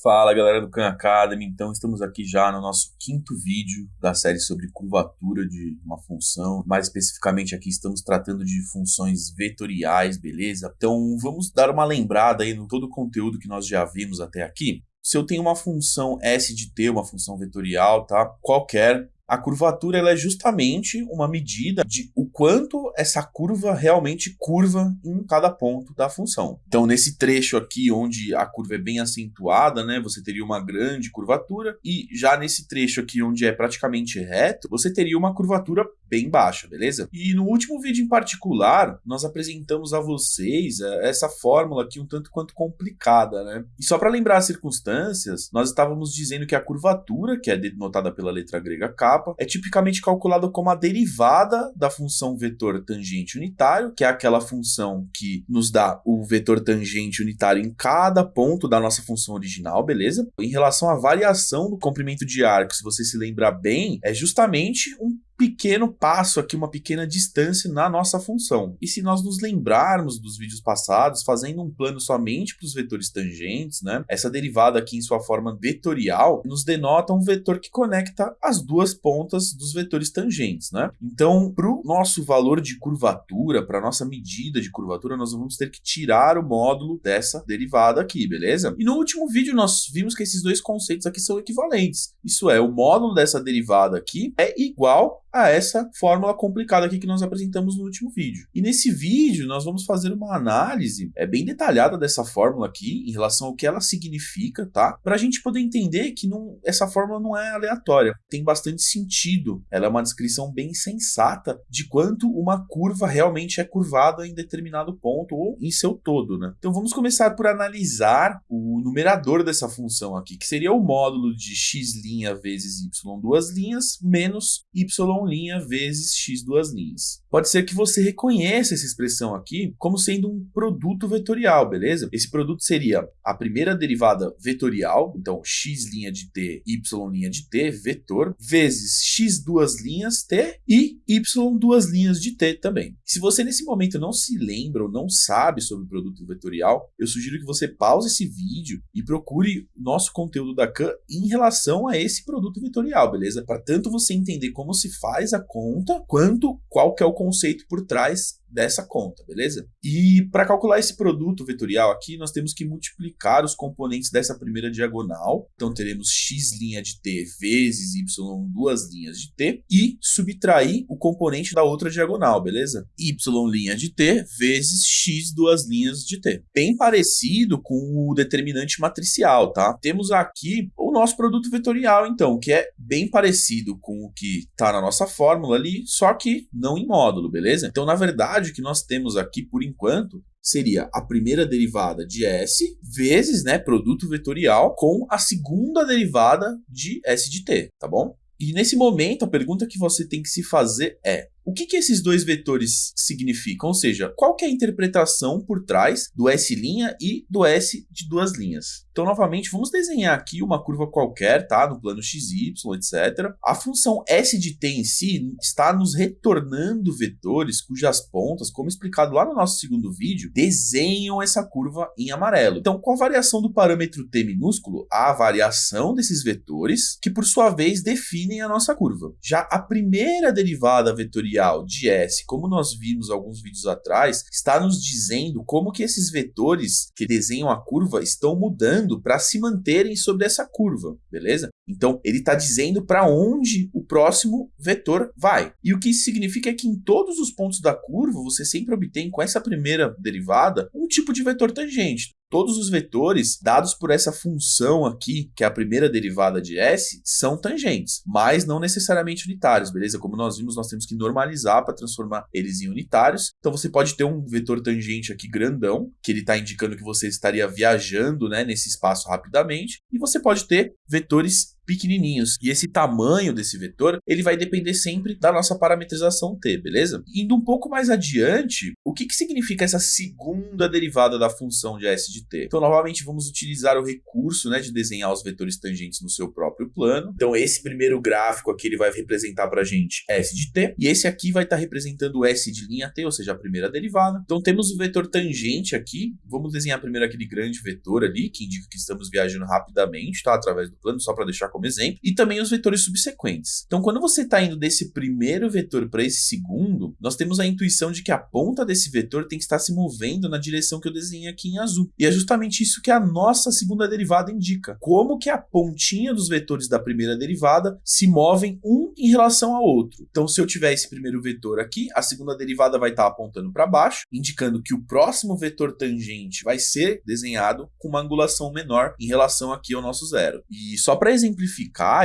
Fala galera do Khan Academy, então estamos aqui já no nosso quinto vídeo da série sobre curvatura de uma função. Mais especificamente aqui estamos tratando de funções vetoriais, beleza? Então vamos dar uma lembrada aí no todo o conteúdo que nós já vimos até aqui. Se eu tenho uma função s de t, uma função vetorial, tá? Qualquer, a curvatura ela é justamente uma medida de o quanto essa curva realmente curva em cada ponto da função. Então, nesse trecho aqui, onde a curva é bem acentuada, né, você teria uma grande curvatura, e já nesse trecho aqui, onde é praticamente reto, você teria uma curvatura bem baixa, beleza? E no último vídeo em particular, nós apresentamos a vocês é, essa fórmula aqui um tanto quanto complicada, né? E só para lembrar as circunstâncias, nós estávamos dizendo que a curvatura, que é denotada pela letra grega kappa, é tipicamente calculada como a derivada da função vetor tangente unitário, que é aquela função que nos dá o vetor tangente unitário em cada ponto da nossa função original, beleza? Em relação à variação do comprimento de arco, se você se lembrar bem, é justamente um pequeno passo aqui, uma pequena distância na nossa função. E se nós nos lembrarmos dos vídeos passados, fazendo um plano somente para os vetores tangentes, né, essa derivada aqui em sua forma vetorial nos denota um vetor que conecta as duas pontas dos vetores tangentes. Né? Então, para o nosso valor de curvatura, para a nossa medida de curvatura, nós vamos ter que tirar o módulo dessa derivada aqui, beleza? E no último vídeo nós vimos que esses dois conceitos aqui são equivalentes. Isso é, o módulo dessa derivada aqui é igual a essa fórmula complicada aqui que nós apresentamos no último vídeo. E nesse vídeo nós vamos fazer uma análise é, bem detalhada dessa fórmula aqui, em relação ao que ela significa, tá? Para a gente poder entender que não, essa fórmula não é aleatória, tem bastante sentido. Ela é uma descrição bem sensata de quanto uma curva realmente é curvada em determinado ponto ou em seu todo, né? Então vamos começar por analisar o numerador dessa função aqui, que seria o módulo de x' vezes y duas linhas menos y vezes x duas linhas. Pode ser que você reconheça essa expressão aqui como sendo um produto vetorial, beleza? Esse produto seria a primeira derivada vetorial, então x' de t, y' de t, vetor, vezes x duas linhas t e y duas linhas de t também. Se você nesse momento não se lembra ou não sabe sobre o produto vetorial, eu sugiro que você pause esse vídeo e procure nosso conteúdo da Khan em relação a esse produto vetorial, beleza? Para tanto você entender como se faz a conta, quanto qual que é o conceito por trás dessa conta, beleza? E para calcular esse produto vetorial aqui, nós temos que multiplicar os componentes dessa primeira diagonal. Então teremos x' de t vezes y duas linhas de t e subtrair o componente da outra diagonal, beleza? y' de t vezes x duas linhas de t. Bem parecido com o determinante matricial, tá? Temos aqui o nosso produto vetorial, então, que é bem parecido com o que está na nossa fórmula ali, só que não em módulo, beleza? Então, na verdade, que nós temos aqui por enquanto seria a primeira derivada de S vezes né, produto vetorial com a segunda derivada de S de T, tá bom? E nesse momento, a pergunta que você tem que se fazer é o que, que esses dois vetores significam? Ou seja, qual que é a interpretação por trás do S' e do S de duas linhas? Então, novamente, vamos desenhar aqui uma curva qualquer, tá? No plano XY, etc. A função S de t em si está nos retornando vetores cujas pontas, como explicado lá no nosso segundo vídeo, desenham essa curva em amarelo. Então, com a variação do parâmetro t minúsculo, há a variação desses vetores, que por sua vez definem a nossa curva. Já a primeira derivada vetorial de S, como nós vimos alguns vídeos atrás, está nos dizendo como que esses vetores que desenham a curva estão mudando para se manterem sobre essa curva, beleza? Então, ele está dizendo para onde o próximo vetor vai. E o que isso significa é que em todos os pontos da curva, você sempre obtém com essa primeira derivada um tipo de vetor tangente todos os vetores dados por essa função aqui, que é a primeira derivada de S, são tangentes, mas não necessariamente unitários, beleza? Como nós vimos, nós temos que normalizar para transformar eles em unitários. Então você pode ter um vetor tangente aqui grandão, que ele está indicando que você estaria viajando né, nesse espaço rapidamente, e você pode ter vetores pequenininhos. E esse tamanho desse vetor, ele vai depender sempre da nossa parametrização t, beleza? Indo um pouco mais adiante, o que, que significa essa segunda derivada da função de s de t? Então, novamente, vamos utilizar o recurso né, de desenhar os vetores tangentes no seu próprio plano. Então, esse primeiro gráfico aqui, ele vai representar para a gente s de t, e esse aqui vai estar tá representando s de linha t, ou seja, a primeira derivada. Então, temos o vetor tangente aqui, vamos desenhar primeiro aquele grande vetor ali, que indica que estamos viajando rapidamente, tá? Através do plano, só para deixar como exemplo, e também os vetores subsequentes. Então, quando você está indo desse primeiro vetor para esse segundo, nós temos a intuição de que a ponta desse vetor tem que estar se movendo na direção que eu desenhei aqui em azul. E é justamente isso que a nossa segunda derivada indica. Como que a pontinha dos vetores da primeira derivada se movem um em relação ao outro. Então, se eu tiver esse primeiro vetor aqui, a segunda derivada vai estar apontando para baixo, indicando que o próximo vetor tangente vai ser desenhado com uma angulação menor em relação aqui ao nosso zero. E só para exemplificar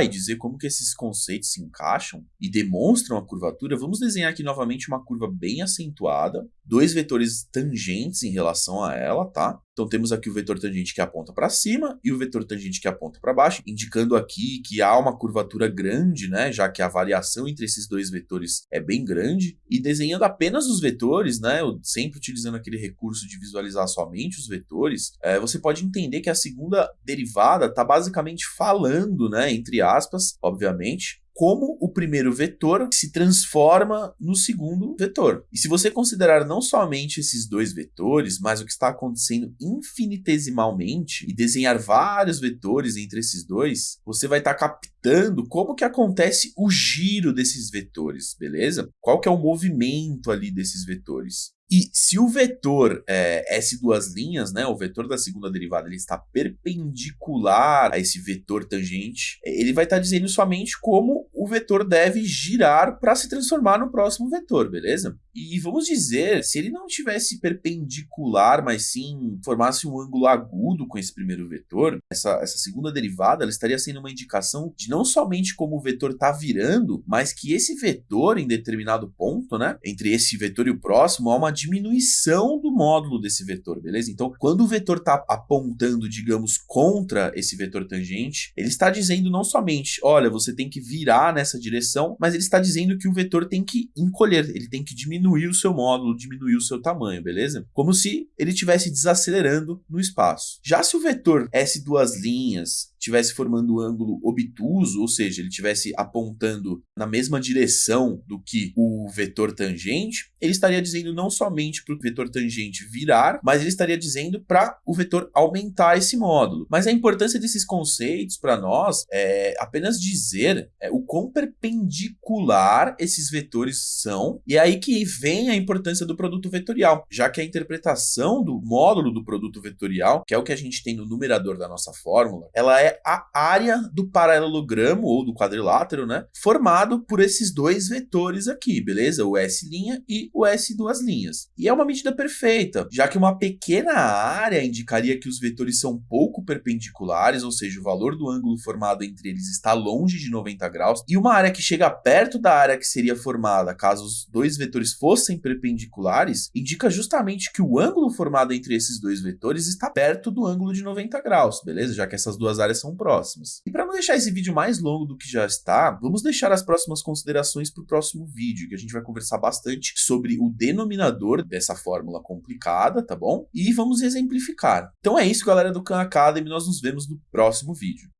e dizer como que esses conceitos se encaixam e demonstram a curvatura, vamos desenhar aqui novamente uma curva bem acentuada, dois vetores tangentes em relação a ela, tá? Então temos aqui o vetor tangente que aponta para cima e o vetor tangente que aponta para baixo, indicando aqui que há uma curvatura grande, né, já que a variação entre esses dois vetores é bem grande. E desenhando apenas os vetores, né, sempre utilizando aquele recurso de visualizar somente os vetores, é, você pode entender que a segunda derivada está basicamente falando, né, entre aspas, obviamente, como o primeiro vetor se transforma no segundo vetor. E se você considerar não somente esses dois vetores, mas o que está acontecendo infinitesimalmente e desenhar vários vetores entre esses dois, você vai estar captando como que acontece o giro desses vetores, beleza? Qual que é o movimento ali desses vetores. E se o vetor é, S duas linhas, né, o vetor da segunda derivada, ele está perpendicular a esse vetor tangente, ele vai estar dizendo somente como o vetor deve girar para se transformar no próximo vetor, beleza? E vamos dizer, se ele não tivesse perpendicular, mas sim formasse um ângulo agudo com esse primeiro vetor, essa, essa segunda derivada ela estaria sendo uma indicação de não somente como o vetor está virando, mas que esse vetor em determinado ponto, né, entre esse vetor e o próximo, há uma diminuição do módulo desse vetor, beleza? Então, quando o vetor está apontando, digamos, contra esse vetor tangente, ele está dizendo não somente, olha, você tem que virar nessa direção, mas ele está dizendo que o vetor tem que encolher, ele tem que diminuir o seu módulo, diminuir o seu tamanho, beleza? Como se ele estivesse desacelerando no espaço. Já se o vetor S duas linhas estivesse formando um ângulo obtuso, ou seja, ele estivesse apontando na mesma direção do que o vetor tangente, ele estaria dizendo não somente para o vetor tangente virar, mas ele estaria dizendo para o vetor aumentar esse módulo. Mas a importância desses conceitos para nós é apenas dizer é, o quão perpendicular esses vetores são, e é aí que vem a importância do produto vetorial, já que a interpretação do módulo do produto vetorial, que é o que a gente tem no numerador da nossa fórmula, ela é a área do paralelogramo ou do quadrilátero, né, formado por esses dois vetores aqui, beleza? O S' e o S duas linhas. E é uma medida perfeita, já que uma pequena área indicaria que os vetores são pouco perpendiculares, ou seja, o valor do ângulo formado entre eles está longe de 90 graus, e uma área que chega perto da área que seria formada caso os dois vetores fossem perpendiculares, indica justamente que o ângulo formado entre esses dois vetores está perto do ângulo de 90 graus, beleza? Já que essas duas áreas são próximas. E para não deixar esse vídeo mais longo do que já está, vamos deixar as próximas considerações para o próximo vídeo, que a gente vai conversar bastante sobre o denominador dessa fórmula complicada, tá bom? E vamos exemplificar. Então é isso, galera do Khan Academy, nós nos vemos no próximo vídeo.